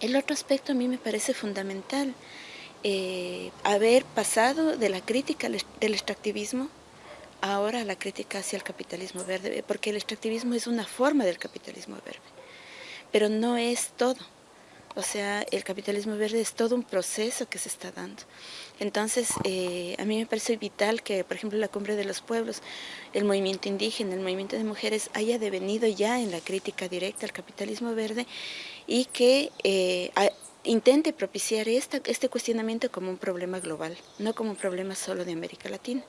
El otro aspecto a mí me parece fundamental, eh, haber pasado de la crítica del extractivismo ahora a la crítica hacia el capitalismo verde, porque el extractivismo es una forma del capitalismo verde, pero no es todo. O sea, el capitalismo verde es todo un proceso que se está dando. Entonces, eh, a mí me parece vital que, por ejemplo, la Cumbre de los Pueblos, el movimiento indígena, el movimiento de mujeres, haya devenido ya en la crítica directa al capitalismo verde y que eh, intente propiciar esta, este cuestionamiento como un problema global, no como un problema solo de América Latina.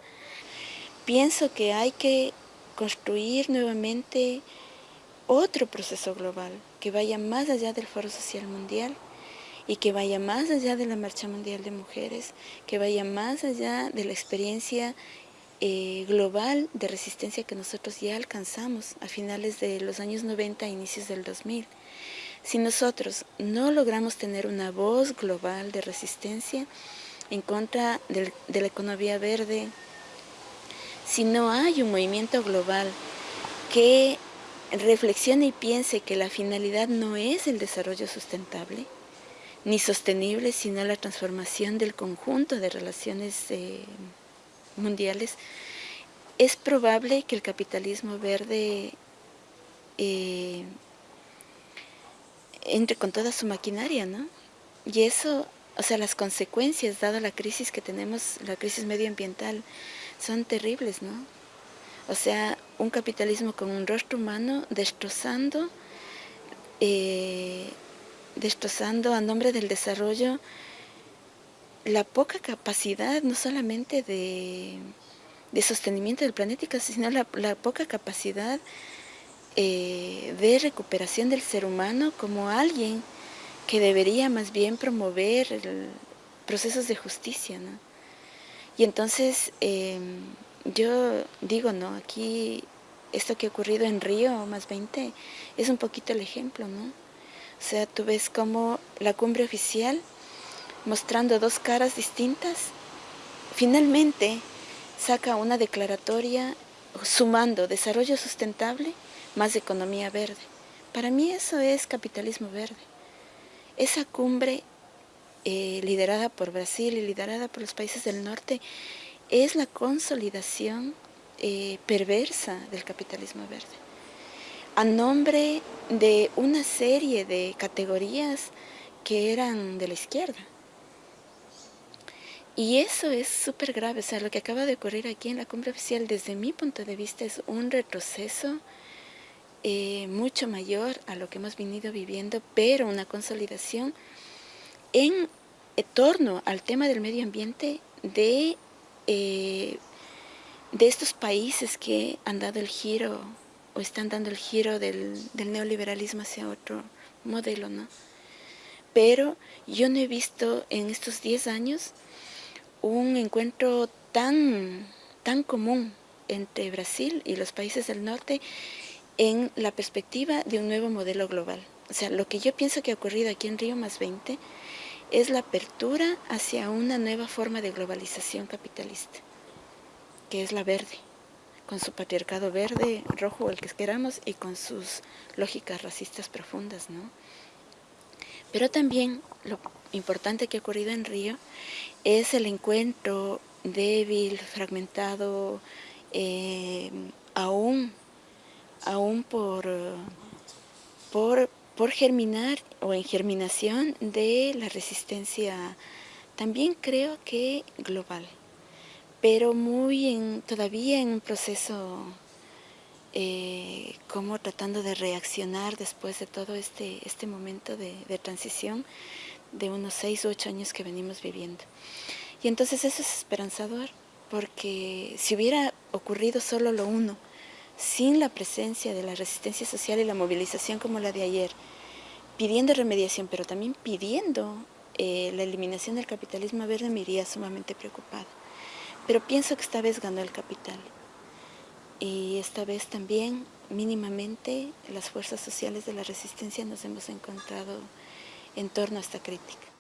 Pienso que hay que construir nuevamente otro proceso global que vaya más allá del Foro Social Mundial y que vaya más allá de la Marcha Mundial de Mujeres, que vaya más allá de la experiencia eh, global de resistencia que nosotros ya alcanzamos a finales de los años 90 a inicios del 2000. Si nosotros no logramos tener una voz global de resistencia en contra de la economía verde, si no hay un movimiento global que reflexione y piense que la finalidad no es el desarrollo sustentable, ni sostenible, sino la transformación del conjunto de relaciones eh, mundiales, es probable que el capitalismo verde eh, entre con toda su maquinaria, ¿no? Y eso, o sea, las consecuencias, dada la crisis que tenemos, la crisis medioambiental, son terribles, ¿no? O sea, un capitalismo con un rostro humano destrozando, eh, destrozando a nombre del desarrollo la poca capacidad, no solamente de, sostenimiento del planeta, sino la, poca capacidad eh, de recuperación del ser humano como alguien que debería más bien promover procesos de justicia. ¿no? Y entonces em, yo digo, no, aquí esto que ha ocurrido en Río, más 20, es un poquito el ejemplo, ¿no? O sea, tú ves como la cumbre oficial, mostrando dos caras distintas, finalmente saca una declaratoria sumando desarrollo sustentable más economía verde. Para mí eso es capitalismo verde. Esa cumbre eh, liderada por Brasil y liderada por los países del norte es la consolidación eh, perversa del capitalismo verde. A nombre de una serie de categorías que eran de la izquierda. Y eso es súper grave, o sea, lo que acaba de ocurrir aquí en la cumbre oficial, desde mi punto de vista, es un retroceso eh, mucho mayor a lo que hemos venido viviendo, pero una consolidación en torno al tema del medio ambiente de eh, de estos países que han dado el giro o están dando el giro del, neoliberalismo hacia otro modelo, ¿no? Pero yo no he visto en estos 10 años un encuentro tan, tan común entre Brasil y los países del norte en la perspectiva de un nuevo modelo global. O sea, lo que yo pienso que ha ocurrido aquí en Río más 20 es la apertura hacia una nueva forma de globalización capitalista, que es la verde, con su patriarcado verde, rojo, el que queramos, y con sus lógicas racistas profundas, ¿no? Pero también lo importante que ha ocurrido en Río es el encuentro débil, fragmentado, eh, aún, aún por, por por germinar en germinación de la resistencia también creo que global, pero muy en, todavía en un proceso eh, como tratando de reaccionar después de todo este, este momento de, de transición de unos seis u ocho años que venimos viviendo. Y entonces eso es esperanzador, porque si hubiera ocurrido solo lo uno, sin la presencia de la resistencia social y la movilización como la de ayer, pidiendo remediación, pero también pidiendo eh, la eliminación del capitalismo verde, me iría sumamente preocupada. Pero pienso que esta vez ganó el capital. Y esta vez también, mínimamente, las fuerzas sociales de la resistencia nos hemos encontrado en torno a esta crítica.